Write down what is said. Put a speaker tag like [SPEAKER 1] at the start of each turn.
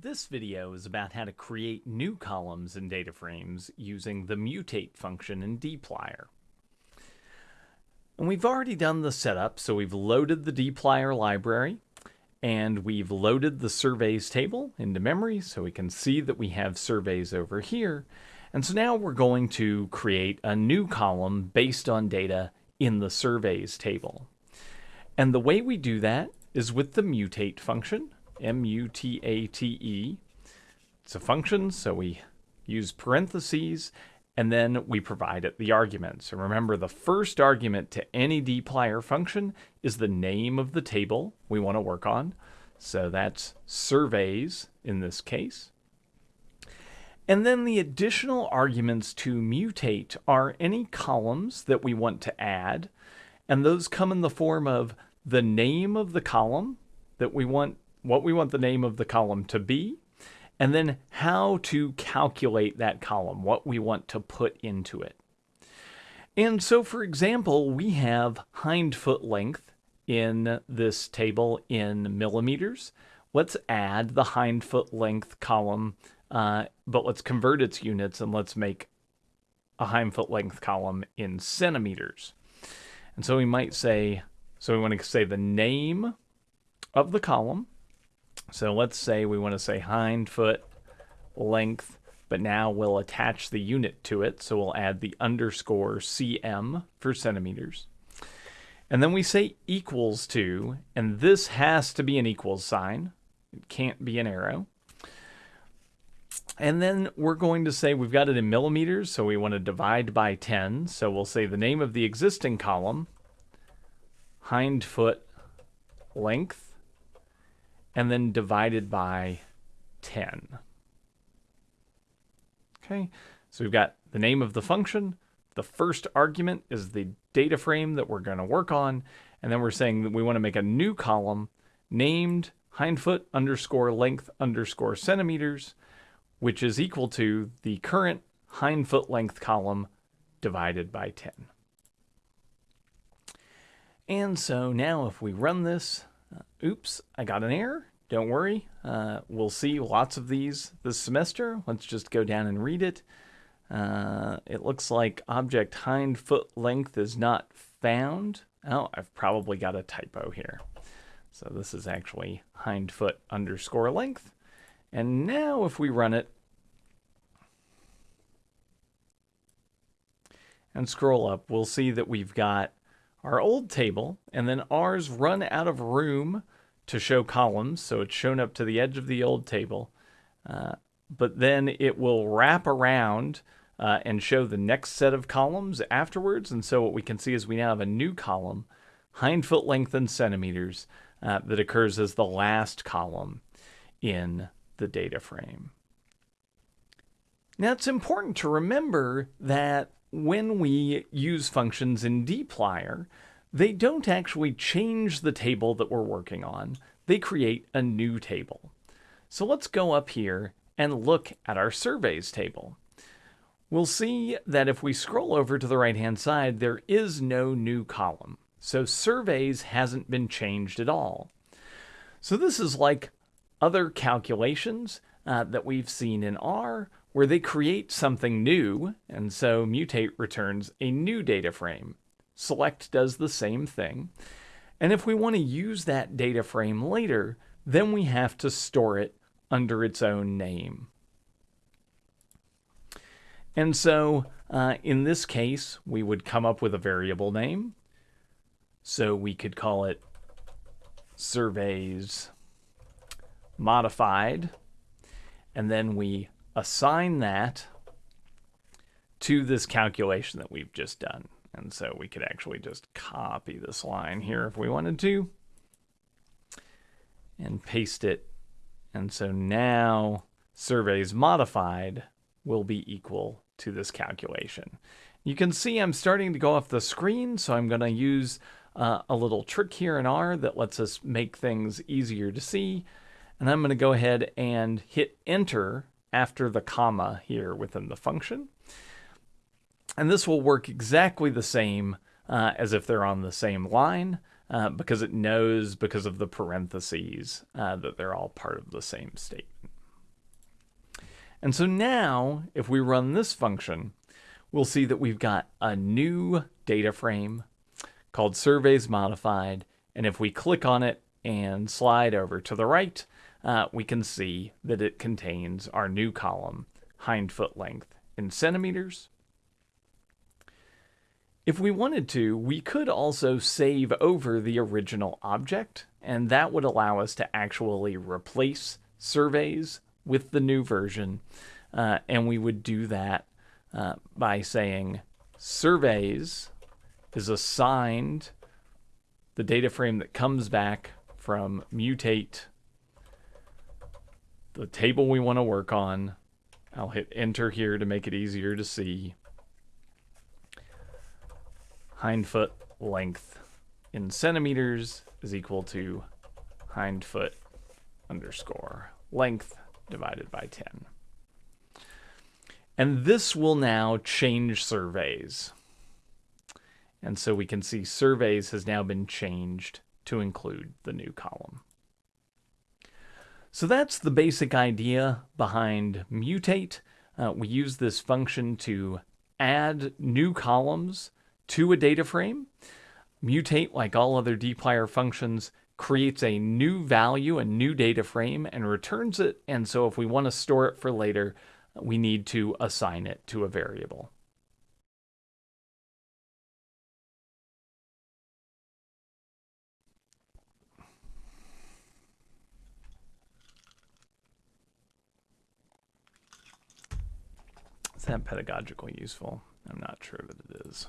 [SPEAKER 1] This video is about how to create new columns in data frames using the mutate function in dplyr. And we've already done the setup, so we've loaded the dplyr library and we've loaded the surveys table into memory so we can see that we have surveys over here. And so now we're going to create a new column based on data in the surveys table. And the way we do that is with the mutate function. M-U-T-A-T-E. It's a function, so we use parentheses, and then we provide it the arguments. And remember, the first argument to any dplyr function is the name of the table we want to work on. So that's surveys in this case. And then the additional arguments to mutate are any columns that we want to add. And those come in the form of the name of the column that we want what we want the name of the column to be, and then how to calculate that column, what we want to put into it. And so, for example, we have hind foot length in this table in millimeters. Let's add the hind foot length column, uh, but let's convert its units and let's make a hind foot length column in centimeters. And so we might say, so we want to say the name of the column, so let's say we want to say hind foot length, but now we'll attach the unit to it. So we'll add the underscore cm for centimeters. And then we say equals to, and this has to be an equals sign. It can't be an arrow. And then we're going to say we've got it in millimeters, so we want to divide by 10. So we'll say the name of the existing column, hind foot length, and then divided by 10. Okay, so we've got the name of the function. The first argument is the data frame that we're going to work on. And then we're saying that we want to make a new column named hindfoot underscore length underscore centimeters, which is equal to the current hindfoot length column divided by 10. And so now if we run this, uh, oops, I got an error. Don't worry. Uh, we'll see lots of these this semester. Let's just go down and read it. Uh, it looks like object hind foot length is not found. Oh, I've probably got a typo here. So this is actually hind foot underscore length. And now if we run it and scroll up, we'll see that we've got our old table, and then R's run out of room to show columns. So it's shown up to the edge of the old table. Uh, but then it will wrap around uh, and show the next set of columns afterwards. And so what we can see is we now have a new column, hind foot length in centimeters, uh, that occurs as the last column in the data frame. Now it's important to remember that when we use functions in dplyr, they don't actually change the table that we're working on. They create a new table. So let's go up here and look at our surveys table. We'll see that if we scroll over to the right-hand side, there is no new column. So surveys hasn't been changed at all. So this is like other calculations uh, that we've seen in R, where they create something new, and so mutate returns a new data frame. Select does the same thing. And if we want to use that data frame later, then we have to store it under its own name. And so uh, in this case, we would come up with a variable name. So we could call it surveys modified. And then we assign that to this calculation that we've just done. And so we could actually just copy this line here if we wanted to and paste it. And so now surveys modified will be equal to this calculation. You can see I'm starting to go off the screen, so I'm going to use uh, a little trick here in R that lets us make things easier to see. And I'm going to go ahead and hit enter after the comma here within the function. And this will work exactly the same uh, as if they're on the same line uh, because it knows because of the parentheses uh, that they're all part of the same statement. And so now, if we run this function, we'll see that we've got a new data frame called surveys modified. And if we click on it and slide over to the right, uh, we can see that it contains our new column, hind foot length in centimeters. If we wanted to, we could also save over the original object, and that would allow us to actually replace surveys with the new version. Uh, and we would do that uh, by saying surveys is assigned the data frame that comes back from mutate the table we want to work on. I'll hit enter here to make it easier to see. Hind foot length in centimeters is equal to hind foot underscore length divided by 10. And this will now change surveys. And so we can see surveys has now been changed to include the new column. So that's the basic idea behind mutate. Uh, we use this function to add new columns to a data frame. Mutate, like all other dplyr functions, creates a new value, a new data frame, and returns it. And so if we want to store it for later, we need to assign it to a variable. Is that pedagogically useful? I'm not sure that it is.